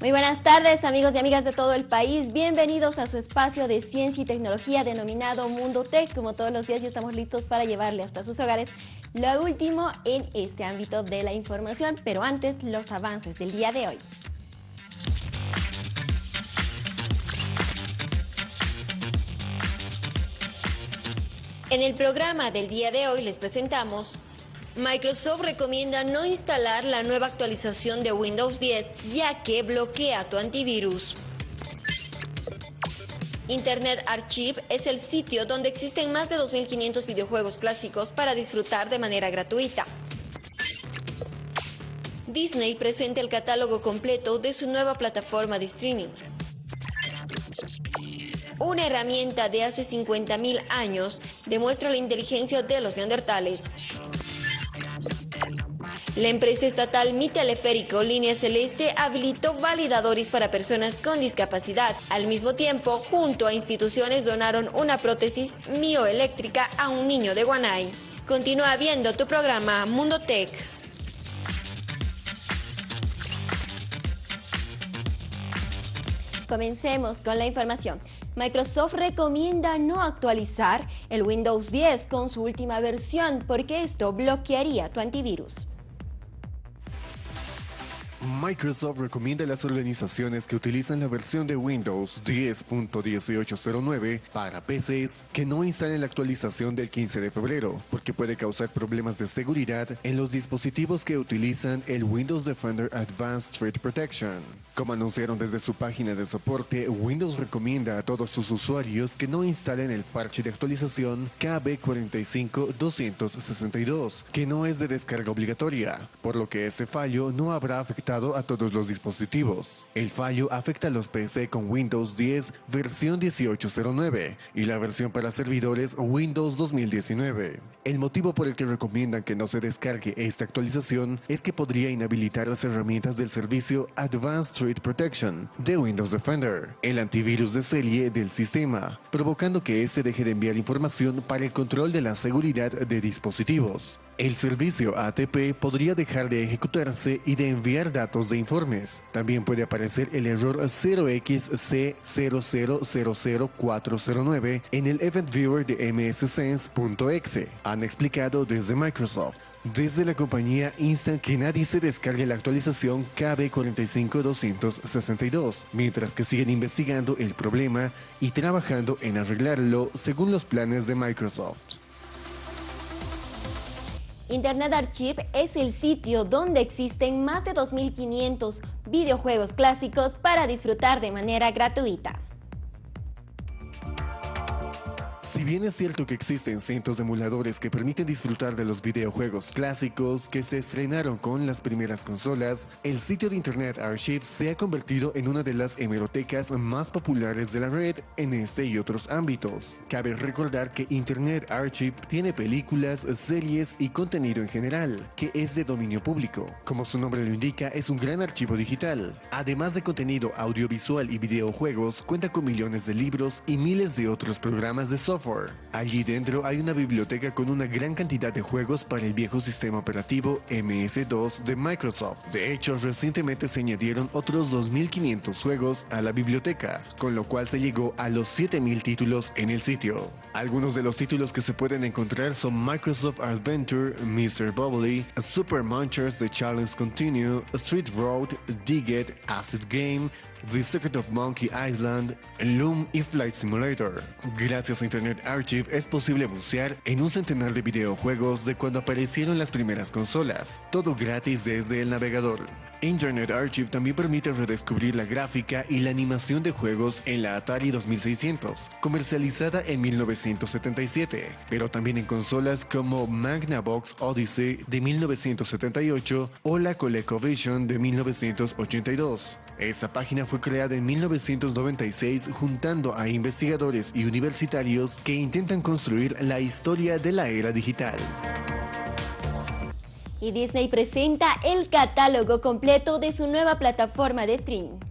Muy buenas tardes amigos y amigas de todo el país, bienvenidos a su espacio de ciencia y tecnología denominado Mundo Tech. Como todos los días ya estamos listos para llevarle hasta sus hogares lo último en este ámbito de la información, pero antes los avances del día de hoy. En el programa del día de hoy les presentamos Microsoft recomienda no instalar la nueva actualización de Windows 10 ya que bloquea tu antivirus. Internet Archive es el sitio donde existen más de 2.500 videojuegos clásicos para disfrutar de manera gratuita. Disney presenta el catálogo completo de su nueva plataforma de streaming una herramienta de hace 50.000 años, demuestra la inteligencia de los neandertales. La empresa estatal Mi Teleférico Línea Celeste habilitó validadores para personas con discapacidad. Al mismo tiempo, junto a instituciones donaron una prótesis mioeléctrica a un niño de Guanay. Continúa viendo tu programa Mundo Tech. Comencemos con la información. Microsoft recomienda no actualizar el Windows 10 con su última versión porque esto bloquearía tu antivirus. Microsoft recomienda a las organizaciones que utilizan la versión de Windows 10.1809 para PCs que no instalen la actualización del 15 de febrero, porque puede causar problemas de seguridad en los dispositivos que utilizan el Windows Defender Advanced Threat Protection. Como anunciaron desde su página de soporte, Windows recomienda a todos sus usuarios que no instalen el parche de actualización KB45262, que no es de descarga obligatoria, por lo que ese fallo no habrá afectado a todos los dispositivos. El fallo afecta a los PC con Windows 10 versión 1809 y la versión para servidores Windows 2019. El motivo por el que recomiendan que no se descargue esta actualización es que podría inhabilitar las herramientas del servicio Advanced Protection de Windows Defender, el antivirus de serie del sistema, provocando que este deje de enviar información para el control de la seguridad de dispositivos. El servicio ATP podría dejar de ejecutarse y de enviar datos de informes. También puede aparecer el error 0xC0000409 en el Event Viewer de mssense.exe, han explicado desde Microsoft. Desde la compañía instan que nadie se descargue la actualización KB45262, mientras que siguen investigando el problema y trabajando en arreglarlo según los planes de Microsoft. Internet Archive es el sitio donde existen más de 2.500 videojuegos clásicos para disfrutar de manera gratuita. Bien es cierto que existen cientos de emuladores que permiten disfrutar de los videojuegos clásicos que se estrenaron con las primeras consolas, el sitio de Internet Archive se ha convertido en una de las hemerotecas más populares de la red en este y otros ámbitos. Cabe recordar que Internet Archive tiene películas, series y contenido en general, que es de dominio público. Como su nombre lo indica, es un gran archivo digital. Además de contenido audiovisual y videojuegos, cuenta con millones de libros y miles de otros programas de software Allí dentro hay una biblioteca con una gran cantidad de juegos para el viejo sistema operativo MS2 de Microsoft. De hecho, recientemente se añadieron otros 2.500 juegos a la biblioteca, con lo cual se llegó a los 7.000 títulos en el sitio. Algunos de los títulos que se pueden encontrar son Microsoft Adventure, Mr. Bubbly, Super Munchers The Challenge Continue, Street Road, Dig Acid Game, The Secret of Monkey Island, Loom y Flight Simulator. Gracias a Internet Archive es posible bucear en un centenar de videojuegos de cuando aparecieron las primeras consolas, todo gratis desde el navegador. Internet Archive también permite redescubrir la gráfica y la animación de juegos en la Atari 2600, comercializada en 1977, pero también en consolas como Magnavox Odyssey de 1978 o la ColecoVision de 1982. Esta página fue creada en 1996 juntando a investigadores y universitarios que intentan construir la historia de la era digital. Y Disney presenta el catálogo completo de su nueva plataforma de streaming.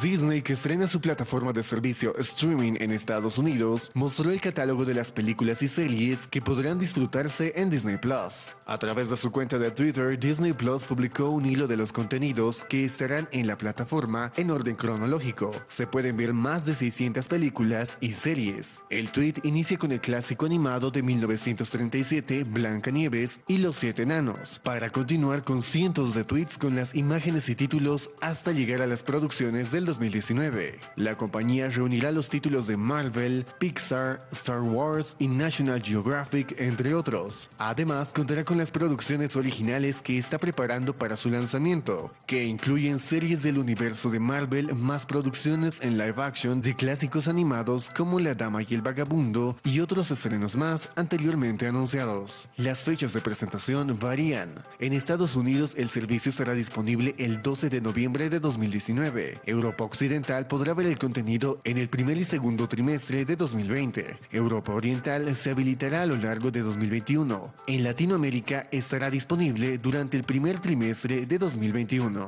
Disney, que estrena su plataforma de servicio streaming en Estados Unidos, mostró el catálogo de las películas y series que podrán disfrutarse en Disney Plus. A través de su cuenta de Twitter, Disney Plus publicó un hilo de los contenidos que estarán en la plataforma en orden cronológico. Se pueden ver más de 600 películas y series. El tweet inicia con el clásico animado de 1937, Blanca Nieves y Los Siete Enanos, para continuar con cientos de tweets con las imágenes y títulos hasta llegar a las producciones del 2019. La compañía reunirá los títulos de Marvel, Pixar, Star Wars y National Geographic, entre otros. Además, contará con las producciones originales que está preparando para su lanzamiento, que incluyen series del universo de Marvel más producciones en live action de clásicos animados como La Dama y el Vagabundo y otros estrenos más anteriormente anunciados. Las fechas de presentación varían. En Estados Unidos el servicio estará disponible el 12 de noviembre de 2019. Europa Occidental podrá ver el contenido en el primer y segundo trimestre de 2020. Europa Oriental se habilitará a lo largo de 2021. En Latinoamérica estará disponible durante el primer trimestre de 2021.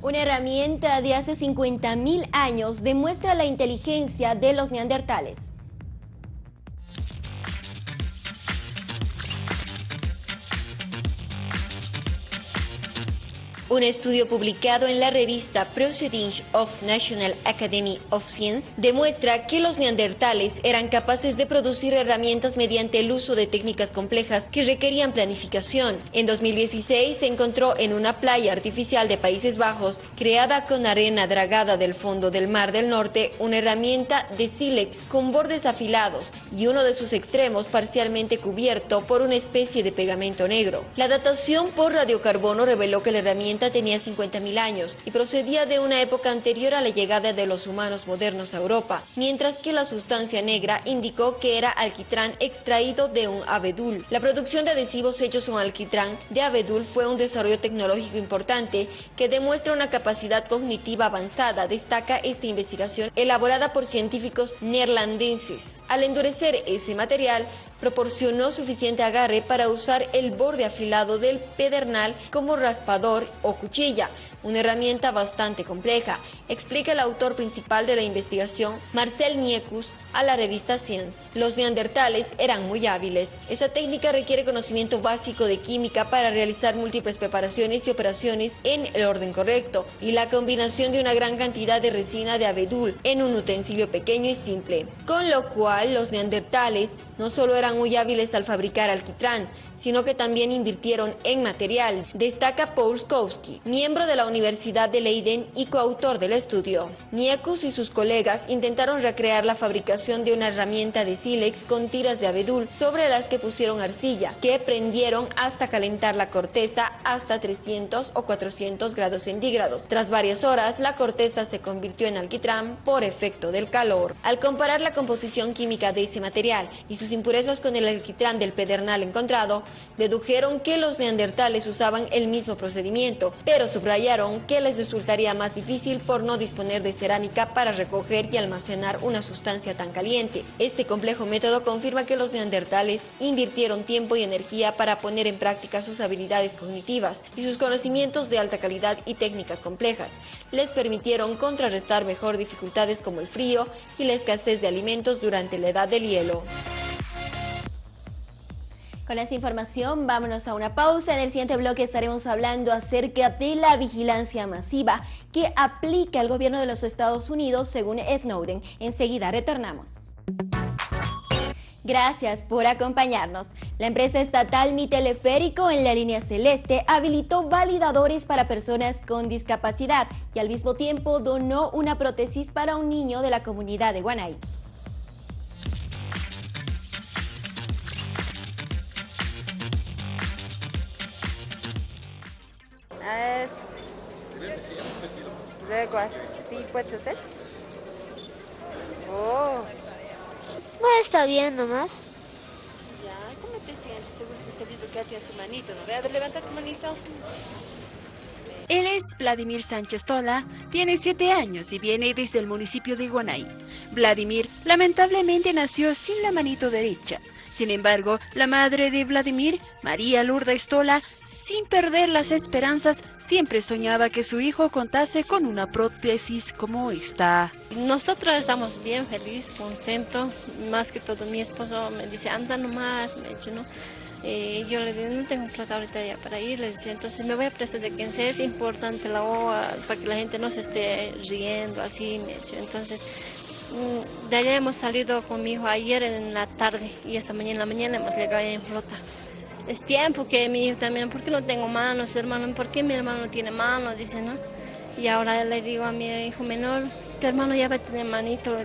Una herramienta de hace 50.000 años demuestra la inteligencia de los neandertales. Un estudio publicado en la revista Proceedings of National Academy of Science demuestra que los neandertales eran capaces de producir herramientas mediante el uso de técnicas complejas que requerían planificación. En 2016 se encontró en una playa artificial de Países Bajos, creada con arena dragada del fondo del Mar del Norte, una herramienta de sílex con bordes afilados y uno de sus extremos parcialmente cubierto por una especie de pegamento negro. La datación por radiocarbono reveló que la herramienta tenía 50.000 años y procedía de una época anterior a la llegada de los humanos modernos a Europa, mientras que la sustancia negra indicó que era alquitrán extraído de un abedul. La producción de adhesivos hechos con alquitrán de abedul fue un desarrollo tecnológico importante que demuestra una capacidad cognitiva avanzada, destaca esta investigación elaborada por científicos neerlandeses. Al endurecer ese material, proporcionó suficiente agarre para usar el borde afilado del pedernal como raspador o cuchilla, una herramienta bastante compleja, explica el autor principal de la investigación, Marcel Niekus, a la revista Science. Los neandertales eran muy hábiles. Esa técnica requiere conocimiento básico de química para realizar múltiples preparaciones y operaciones en el orden correcto y la combinación de una gran cantidad de resina de abedul en un utensilio pequeño y simple. Con lo cual los neandertales no solo eran muy hábiles al fabricar alquitrán, sino que también invirtieron en material, destaca Paul Skowski, miembro de la Universidad de Leiden y coautor del estudio. Niekus y sus colegas intentaron recrear la fabricación de una herramienta de sílex con tiras de abedul sobre las que pusieron arcilla, que prendieron hasta calentar la corteza hasta 300 o 400 grados centígrados. Tras varias horas, la corteza se convirtió en alquitrán por efecto del calor. Al comparar la composición química de ese material y sus impurezas con el alquitrán del pedernal encontrado, dedujeron que los neandertales usaban el mismo procedimiento, pero subrayaron que les resultaría más difícil por no disponer de cerámica para recoger y almacenar una sustancia tan caliente. Este complejo método confirma que los neandertales invirtieron tiempo y energía para poner en práctica sus habilidades cognitivas y sus conocimientos de alta calidad y técnicas complejas. Les permitieron contrarrestar mejor dificultades como el frío y la escasez de alimentos durante la edad del hielo. Con esta información vámonos a una pausa. En el siguiente bloque estaremos hablando acerca de la vigilancia masiva que aplica el gobierno de los Estados Unidos según Snowden. Enseguida retornamos. Gracias por acompañarnos. La empresa estatal Mi Teleférico en la línea celeste habilitó validadores para personas con discapacidad y al mismo tiempo donó una prótesis para un niño de la comunidad de Guanay. Luego así puede ser. Oh. Bueno, está bien nomás. Ya, ¿cómo te sientes? Seguro que te dicho que haces tu manito, ¿no? Ve, levanta tu manito. Él es Vladimir Sánchez Tola, tiene 7 años y viene desde el municipio de Iguanay. Vladimir lamentablemente nació sin la manito derecha. Sin embargo, la madre de Vladimir, María Lourdes Estola, sin perder las esperanzas, siempre soñaba que su hijo contase con una prótesis como esta. Nosotros estamos bien felices, contentos, más que todo mi esposo me dice, anda nomás, me dice, ¿no? Eh, yo le digo, no tengo plata ahorita ya para ir, le dice, entonces me voy a prestar de quien sea, es importante la OA para que la gente no se esté riendo así, me dice, entonces de allá hemos salido con mi hijo ayer en la tarde y esta mañana en la mañana hemos llegado en flota. Es tiempo que mi hijo también, ¿por qué no tengo manos, hermano? ¿Por qué mi hermano no tiene manos? Dice, ¿no? Y ahora le digo a mi hijo menor, tu hermano ya va a tener manito,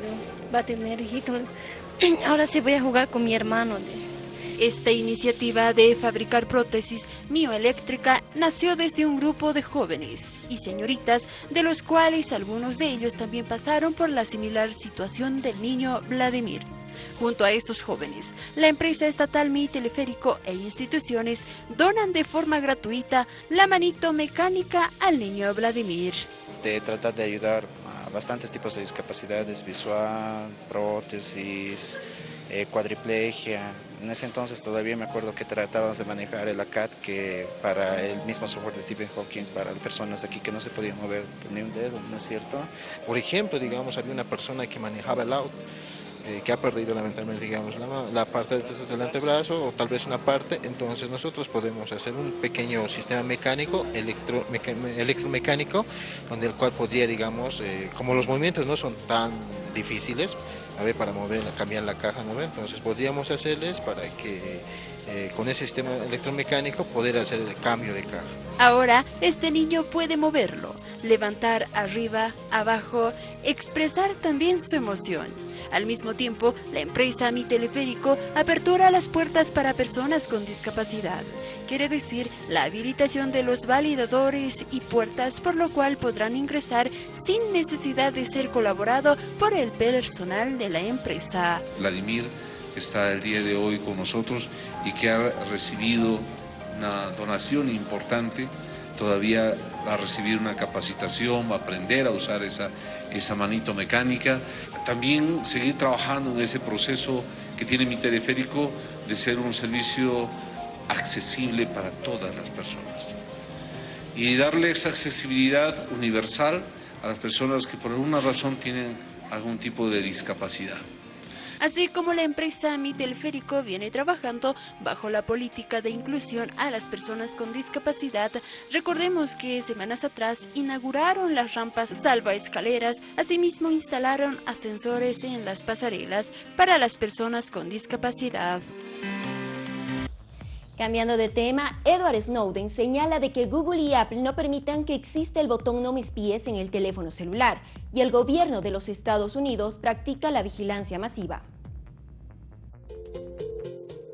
va a tener hijito. Ahora sí voy a jugar con mi hermano, dice. Esta iniciativa de fabricar prótesis mioeléctrica nació desde un grupo de jóvenes y señoritas, de los cuales algunos de ellos también pasaron por la similar situación del niño Vladimir. Junto a estos jóvenes, la empresa estatal Mi Teleférico e instituciones donan de forma gratuita la manito mecánica al niño Vladimir. De tratar de ayudar a bastantes tipos de discapacidades, visual, prótesis, eh, cuadriplegia. En ese entonces todavía me acuerdo que tratábamos de manejar el ACAT, que para el mismo software de Stephen Hawking, para personas aquí que no se podían mover ni un dedo, ¿no es cierto? Por ejemplo, digamos, había una persona que manejaba el auto eh, que ha perdido lamentablemente digamos, la, parte del antebrazo o tal vez una parte, entonces nosotros podemos hacer un pequeño sistema mecánico, electro, electromecánico, donde el cual podría, digamos, eh, como los movimientos no son tan difíciles, a ver, para mover, cambiar la caja, ¿no? entonces podríamos hacerles para que eh, con ese sistema electromecánico poder hacer el cambio de caja. Ahora este niño puede moverlo, levantar arriba, abajo, expresar también su emoción. Al mismo tiempo, la empresa Mi Teleférico apertura las puertas para personas con discapacidad. Quiere decir la habilitación de los validadores y puertas por lo cual podrán ingresar sin necesidad de ser colaborado por el personal de la empresa. Vladimir está el día de hoy con nosotros y que ha recibido una donación importante, todavía a recibir una capacitación, a aprender a usar esa, esa manito mecánica, también seguir trabajando en ese proceso que tiene mi teleférico de ser un servicio accesible para todas las personas. Y darle esa accesibilidad universal a las personas que por alguna razón tienen algún tipo de discapacidad así como la empresa Mi Teleférico viene trabajando bajo la política de inclusión a las personas con discapacidad. Recordemos que semanas atrás inauguraron las rampas salva escaleras, asimismo instalaron ascensores en las pasarelas para las personas con discapacidad. Cambiando de tema, Edward Snowden señala de que Google y Apple no permitan que exista el botón no mis pies en el teléfono celular y el gobierno de los Estados Unidos practica la vigilancia masiva.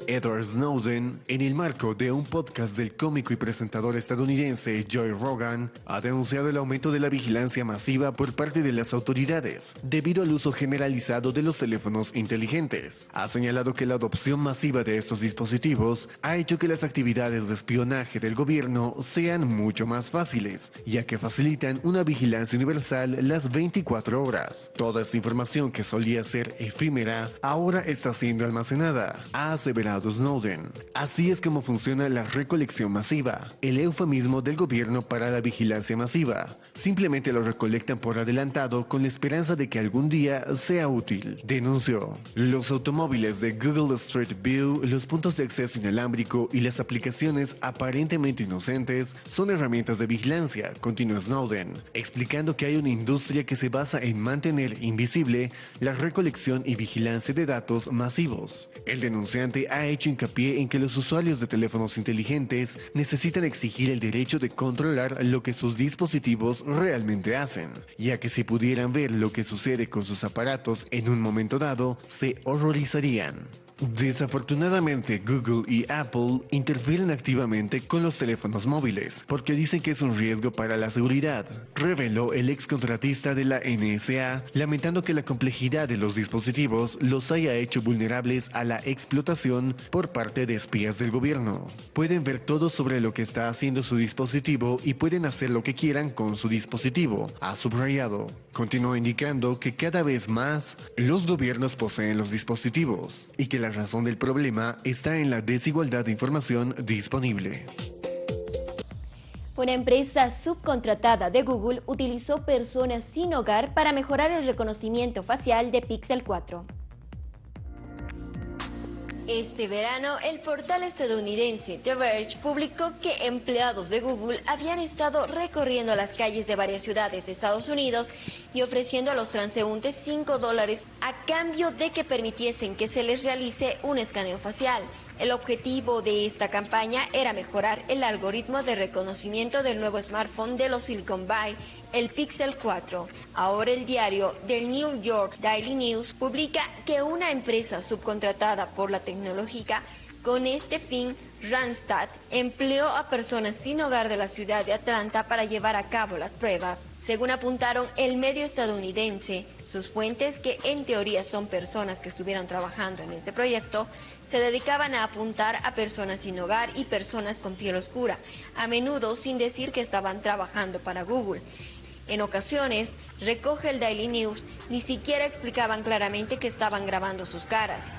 Edward Snowden, en el marco de un podcast del cómico y presentador estadounidense Joy Rogan, ha denunciado el aumento de la vigilancia masiva por parte de las autoridades, debido al uso generalizado de los teléfonos inteligentes. Ha señalado que la adopción masiva de estos dispositivos ha hecho que las actividades de espionaje del gobierno sean mucho más fáciles, ya que facilitan una vigilancia universal las 24 horas. Toda esta información que solía ser efímera ahora está siendo almacenada, ha aseverado Snowden. Así es como funciona la recolección masiva, el eufemismo del gobierno para la vigilancia masiva. Simplemente lo recolectan por adelantado con la esperanza de que algún día sea útil, denunció. Los automóviles de Google Street View, los puntos de acceso inalámbrico y las aplicaciones aparentemente inocentes son herramientas de vigilancia, continuó Snowden, explicando que hay una industria que se basa en mantener invisible la recolección y vigilancia de datos masivos. El denunciante ha hecho hincapié en que los usuarios de teléfonos inteligentes necesitan exigir el derecho de controlar lo que sus dispositivos realmente hacen, ya que si pudieran ver lo que sucede con sus aparatos en un momento dado, se horrorizarían. Desafortunadamente, Google y Apple interfieren activamente con los teléfonos móviles porque dicen que es un riesgo para la seguridad, reveló el ex contratista de la NSA, lamentando que la complejidad de los dispositivos los haya hecho vulnerables a la explotación por parte de espías del gobierno. Pueden ver todo sobre lo que está haciendo su dispositivo y pueden hacer lo que quieran con su dispositivo, ha subrayado. Continuó indicando que cada vez más los gobiernos poseen los dispositivos y que la la razón del problema está en la desigualdad de información disponible. Una empresa subcontratada de Google utilizó personas sin hogar para mejorar el reconocimiento facial de Pixel 4. Este verano, el portal estadounidense The Verge publicó que empleados de Google habían estado recorriendo las calles de varias ciudades de Estados Unidos y ofreciendo a los transeúntes 5 dólares a cambio de que permitiesen que se les realice un escaneo facial. El objetivo de esta campaña era mejorar el algoritmo de reconocimiento del nuevo smartphone de los Silicon Valley, el Pixel 4. Ahora el diario The New York Daily News publica que una empresa subcontratada por la tecnológica con este fin Randstad empleó a personas sin hogar de la ciudad de Atlanta para llevar a cabo las pruebas. Según apuntaron el medio estadounidense, sus fuentes, que en teoría son personas que estuvieron trabajando en este proyecto, se dedicaban a apuntar a personas sin hogar y personas con piel oscura, a menudo sin decir que estaban trabajando para Google. En ocasiones, recoge el Daily News, ni siquiera explicaban claramente que estaban grabando sus caras.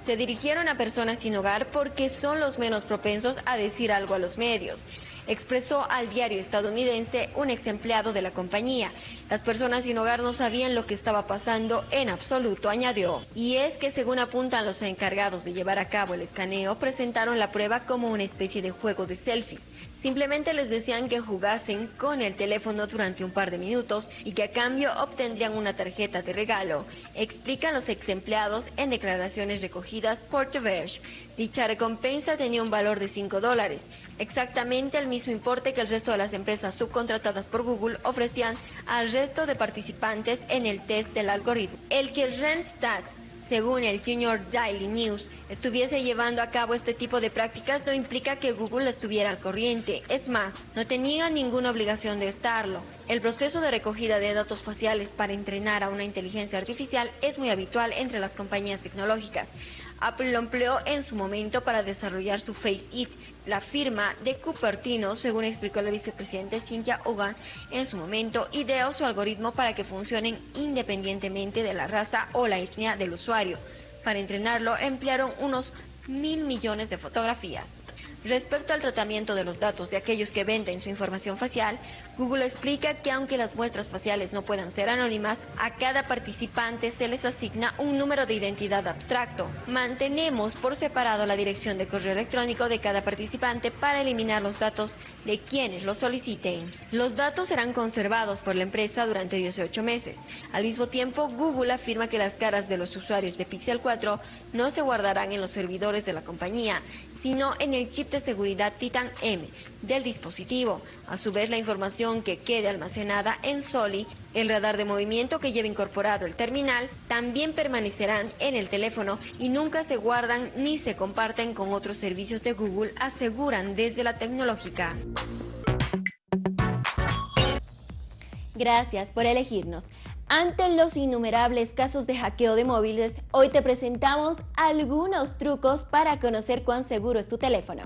Se dirigieron a personas sin hogar porque son los menos propensos a decir algo a los medios expresó al diario estadounidense un ex empleado de la compañía. Las personas sin hogar no sabían lo que estaba pasando en absoluto, añadió. Y es que según apuntan los encargados de llevar a cabo el escaneo, presentaron la prueba como una especie de juego de selfies. Simplemente les decían que jugasen con el teléfono durante un par de minutos y que a cambio obtendrían una tarjeta de regalo, explican los ex empleados en declaraciones recogidas por The Verge. Dicha recompensa tenía un valor de 5 dólares, exactamente el mismo importe que el resto de las empresas subcontratadas por Google ofrecían al resto de participantes en el test del algoritmo. El que Randstad según el Junior Daily News, estuviese llevando a cabo este tipo de prácticas no implica que Google estuviera al corriente. Es más, no tenía ninguna obligación de estarlo. El proceso de recogida de datos faciales para entrenar a una inteligencia artificial es muy habitual entre las compañías tecnológicas. Apple lo empleó en su momento para desarrollar su Face It. La firma de Cupertino, según explicó la vicepresidenta Cynthia Hogan en su momento, ideó su algoritmo para que funcionen independientemente de la raza o la etnia del usuario. Para entrenarlo emplearon unos mil millones de fotografías. Respecto al tratamiento de los datos de aquellos que venden su información facial, Google explica que aunque las muestras faciales no puedan ser anónimas, a cada participante se les asigna un número de identidad abstracto. Mantenemos por separado la dirección de correo electrónico de cada participante para eliminar los datos de quienes lo soliciten. Los datos serán conservados por la empresa durante 18 meses. Al mismo tiempo, Google afirma que las caras de los usuarios de Pixel 4 no se guardarán en los servidores de la compañía, sino en el chip de seguridad Titan M del dispositivo. A su vez, la información que quede almacenada en SOLI, el radar de movimiento que lleva incorporado el terminal, también permanecerán en el teléfono y nunca se guardan ni se comparten con otros servicios de Google, aseguran desde la tecnológica. Gracias por elegirnos. Ante los innumerables casos de hackeo de móviles, hoy te presentamos algunos trucos para conocer cuán seguro es tu teléfono.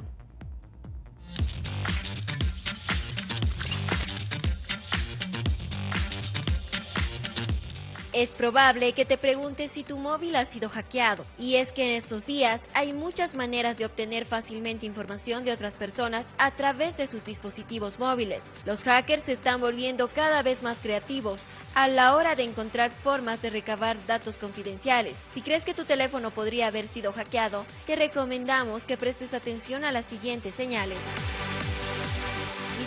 Es probable que te preguntes si tu móvil ha sido hackeado. Y es que en estos días hay muchas maneras de obtener fácilmente información de otras personas a través de sus dispositivos móviles. Los hackers se están volviendo cada vez más creativos a la hora de encontrar formas de recabar datos confidenciales. Si crees que tu teléfono podría haber sido hackeado, te recomendamos que prestes atención a las siguientes señales.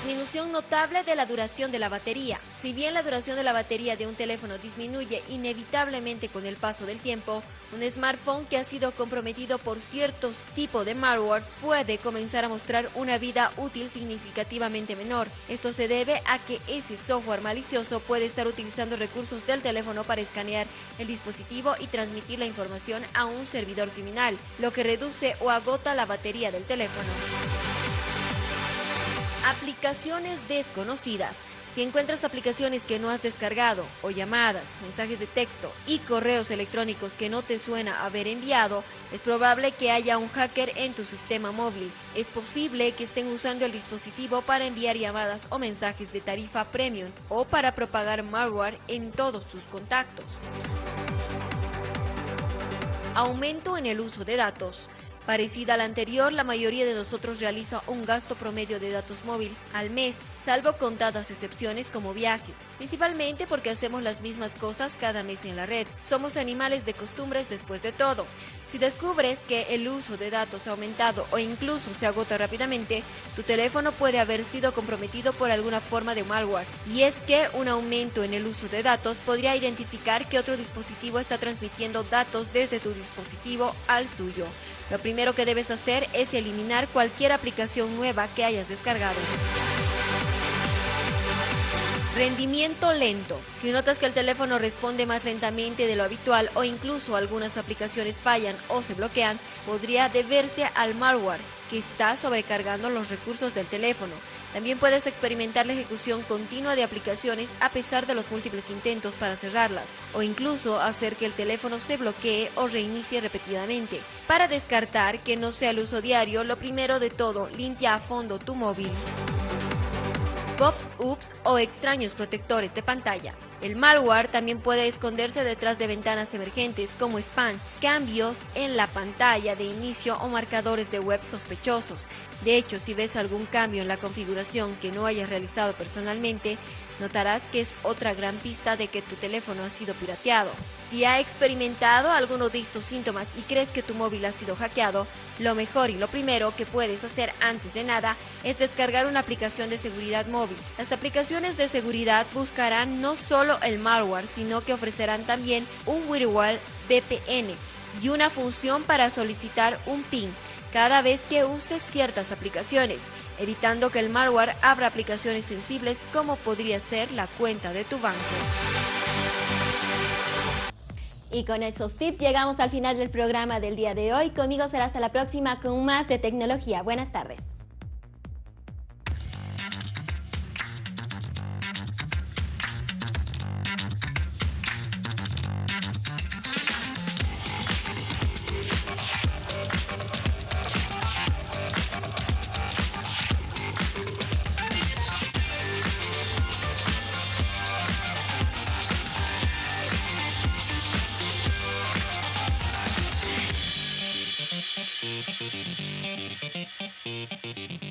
Disminución notable de la duración de la batería. Si bien la duración de la batería de un teléfono disminuye inevitablemente con el paso del tiempo, un smartphone que ha sido comprometido por ciertos tipos de malware puede comenzar a mostrar una vida útil significativamente menor. Esto se debe a que ese software malicioso puede estar utilizando recursos del teléfono para escanear el dispositivo y transmitir la información a un servidor criminal, lo que reduce o agota la batería del teléfono. Aplicaciones desconocidas. Si encuentras aplicaciones que no has descargado o llamadas, mensajes de texto y correos electrónicos que no te suena haber enviado, es probable que haya un hacker en tu sistema móvil. Es posible que estén usando el dispositivo para enviar llamadas o mensajes de tarifa premium o para propagar malware en todos tus contactos. Aumento en el uso de datos. Parecida a la anterior, la mayoría de nosotros realiza un gasto promedio de datos móvil al mes, salvo contadas excepciones como viajes, principalmente porque hacemos las mismas cosas cada mes en la red. Somos animales de costumbres después de todo. Si descubres que el uso de datos ha aumentado o incluso se agota rápidamente, tu teléfono puede haber sido comprometido por alguna forma de malware. Y es que un aumento en el uso de datos podría identificar que otro dispositivo está transmitiendo datos desde tu dispositivo al suyo. Lo primero que debes hacer es eliminar cualquier aplicación nueva que hayas descargado. Rendimiento lento. Si notas que el teléfono responde más lentamente de lo habitual o incluso algunas aplicaciones fallan o se bloquean, podría deberse al malware que está sobrecargando los recursos del teléfono. También puedes experimentar la ejecución continua de aplicaciones a pesar de los múltiples intentos para cerrarlas, o incluso hacer que el teléfono se bloquee o reinicie repetidamente. Para descartar que no sea el uso diario, lo primero de todo, limpia a fondo tu móvil. Pops, ups o extraños protectores de pantalla. El malware también puede esconderse detrás de ventanas emergentes como spam, cambios en la pantalla de inicio o marcadores de web sospechosos. De hecho, si ves algún cambio en la configuración que no hayas realizado personalmente, notarás que es otra gran pista de que tu teléfono ha sido pirateado. Si ha experimentado alguno de estos síntomas y crees que tu móvil ha sido hackeado, lo mejor y lo primero que puedes hacer antes de nada es descargar una aplicación de seguridad móvil. Las aplicaciones de seguridad buscarán no solo el malware, sino que ofrecerán también un firewall VPN y una función para solicitar un PIN cada vez que uses ciertas aplicaciones, evitando que el malware abra aplicaciones sensibles como podría ser la cuenta de tu banco. Y con esos tips llegamos al final del programa del día de hoy. Conmigo será hasta la próxima con más de tecnología. Buenas tardes.